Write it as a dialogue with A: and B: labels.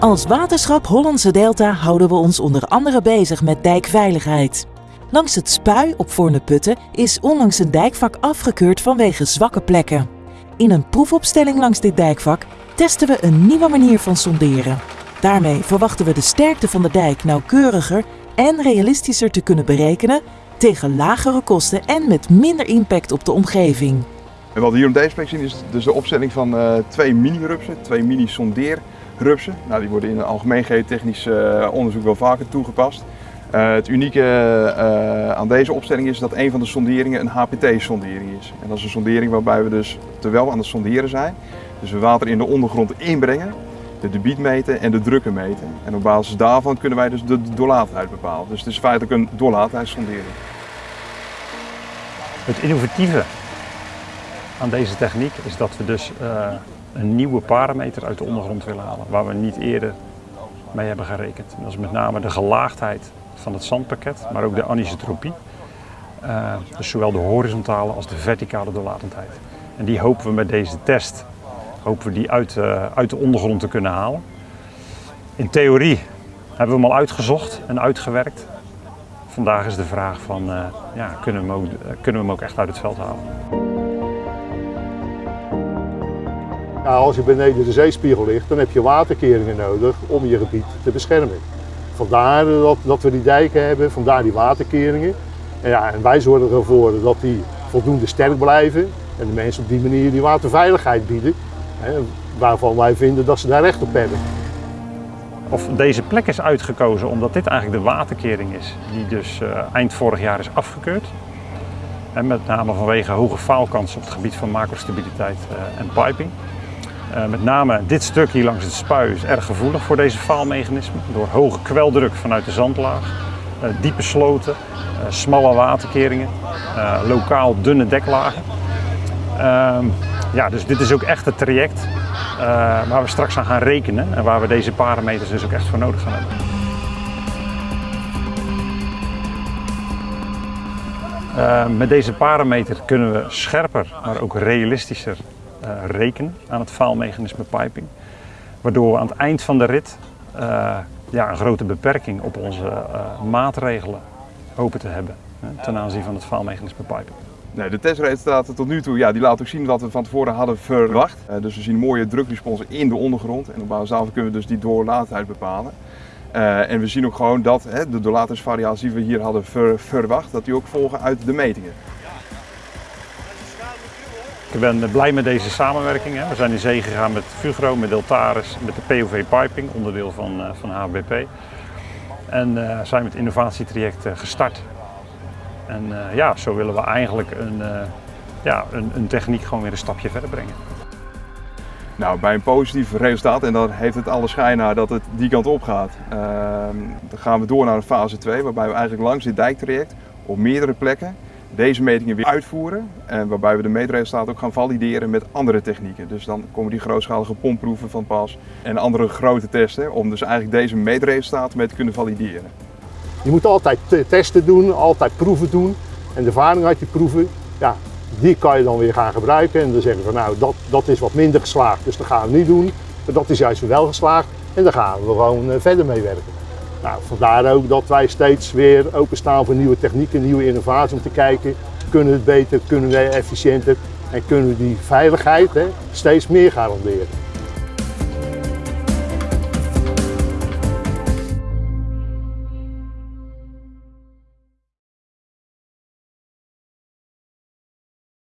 A: Als Waterschap Hollandse Delta houden we ons onder andere bezig met dijkveiligheid. Langs het spui op Voorne-Putten is onlangs een dijkvak afgekeurd vanwege zwakke plekken. In een proefopstelling langs dit dijkvak testen we een nieuwe manier van sonderen. Daarmee verwachten we de sterkte van de dijk nauwkeuriger en realistischer te kunnen berekenen tegen lagere kosten en met minder impact op de omgeving.
B: En wat we hier op deze plek zien is dus de opstelling van uh, twee mini-rupsen, twee mini-sondeerrupsen. Nou, die worden in het algemeen geotechnisch uh, onderzoek wel vaker toegepast. Uh, het unieke aan deze opstelling is dat een van de sonderingen een HPT-sondering is. En dat is een sondering waarbij we dus, terwijl we aan het sonderen zijn, dus we water in de ondergrond inbrengen, de debiet meten en de drukken meten. En op basis daarvan kunnen wij dus de doorlaatheid bepalen. Dus het is feitelijk een doorlaatheidssondering.
C: Het innovatieve aan deze techniek is dat we dus uh, een nieuwe parameter uit de ondergrond willen halen, waar we niet eerder mee hebben gerekend. Dat is met name de gelaagdheid van het zandpakket, maar ook de anisotropie. Uh, dus zowel de horizontale als de verticale doorlatendheid. En die hopen we met deze test hopen we die uit, uh, uit de ondergrond te kunnen halen. In theorie hebben we hem al uitgezocht en uitgewerkt. Vandaag is de vraag van, ja, kunnen, we hem ook, kunnen we hem ook echt uit het veld halen?
D: Ja, als je beneden de zeespiegel ligt, dan heb je waterkeringen nodig om je gebied te beschermen. Vandaar dat, dat we die dijken hebben, vandaar die waterkeringen. En, ja, en wij zorgen ervoor dat die voldoende sterk blijven en de mensen op die manier die waterveiligheid bieden, hè, waarvan wij vinden dat ze daar recht op hebben.
C: Of deze plek is uitgekozen omdat dit eigenlijk de waterkering is, die dus uh, eind vorig jaar is afgekeurd. En met name vanwege hoge faalkansen op het gebied van macrostabiliteit uh, en piping. Uh, met name dit stuk hier langs het spui is erg gevoelig voor deze faalmechanismen. Door hoge kweldruk vanuit de zandlaag, uh, diepe sloten, uh, smalle waterkeringen, lokaal dunne deklagen. Ehm, ja, dus dit is ook echt het traject waar we straks aan gaan rekenen en waar we deze parameters dus ook echt voor nodig gaan hebben. met deze parameter kunnen we scherper, maar ook realistischer rekenen aan het faalmechanisme piping. Waardoor we aan het eind van de rit uh, ja, een grote beperking op onze uh, maatregelen hopen te hebben ten aanzien van het faalmechanisme piping.
B: Nee, de testresultaten tot nu toe ja, die laten ook zien wat we van tevoren hadden verwacht. dus we zien mooie drukresponsen in de ondergrond en op basis daarvan kunnen we dus die doorlaatheid bepalen. en we zien ook gewoon dat hè, de doorlaatigheidsvariaties die we hier hadden ver, verwacht, dat die ook volgen uit de metingen.
C: Ik ben blij met deze samenwerking. We zijn in zee gegaan met Fugro, met Deltaris, met de POV Piping, onderdeel van, van HBP. En uh, zijn met innovatietraject gestart. En ja, zo willen we eigenlijk een, ja, een, een, techniek gewoon weer een stapje verder brengen.
B: Nou, bij een positief resultaat, en dan heeft het alle schijn naar dat het die kant op gaat, dan gaan we door naar fase 2, waarbij we eigenlijk langs dit dijktraject op meerdere plekken deze metingen weer uitvoeren. En waarbij we de meetresultaten ook gaan valideren met andere technieken. Dus dan komen die grootschalige pompproeven van pas en andere grote testen om dus eigenlijk deze meetresultaten mee te kunnen valideren.
D: Je moet altijd testen doen, altijd proeven doen. En de ervaring uit je proeven, ja, die kan je dan weer gaan gebruiken. En dan zeggen we van nou, dat, dat is wat minder geslaagd, dus dat gaan we niet doen. Maar dat is juist wel geslaagd en daar gaan we gewoon verder mee werken. Nou, vandaar ook dat wij steeds weer openstaan voor nieuwe technieken, nieuwe innovaties om te kijken, kunnen we het beter, kunnen we efficiënter en kunnen we die veiligheid hè, steeds meer garanderen.